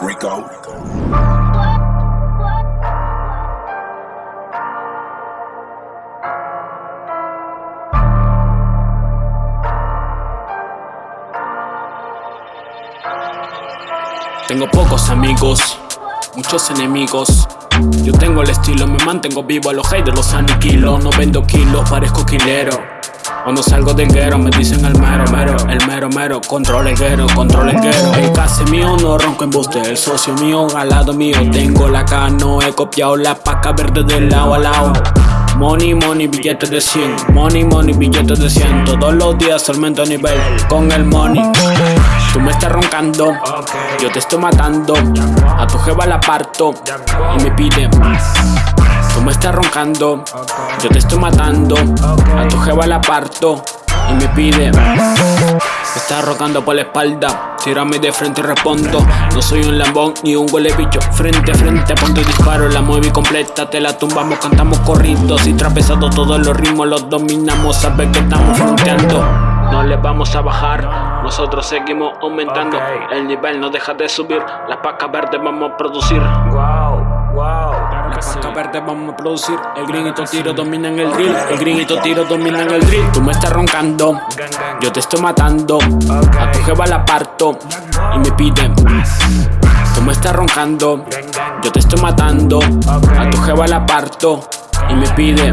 Rico. Tengo pocos amigos, muchos enemigos. Yo tengo el estilo, me mantengo vivo a los haters, los aniquilo. No vendo kilos, parezco quilero. Cuando salgo del guero me dicen el mero mero, el mero mero, control el guero, control el guero. El case mío no ronco en buste, el socio mío al lado mío. Tengo la cano, he copiado la paca verde del lado a lado. Money, money, billetes de 100 Money, money, billetes de 100 Todos los días aumento nivel con el money Yo te estoy matando. A tu jeva la parto y me pide Tú me estás roncando, yo te estoy matando. A tu jeva la parto y me pide Me estás roncando por la espalda. Tírame de frente y respondo. No soy un lambón ni un huele bicho. Frente a frente ponte disparo. La mueve completa, te la tumbamos Cantamos corridos y trapezados Todos los ritmos los dominamos. Sabes que estamos fronteando No le vamos a bajar. Nosotros seguimos aumentando. El nivel no deja de subir. Las pacas verdes vamos a producir. Wow, wow las pacas verdes vamos a producir. El grinito tiro domina en el drill. El grinito tiro domina en el drill. Tú me estás roncando. Yo te estoy matando. A tu jeva la parto. Y me pide más Tú me estás roncando. Yo te estoy matando. A tu jeva la parto. Y me pide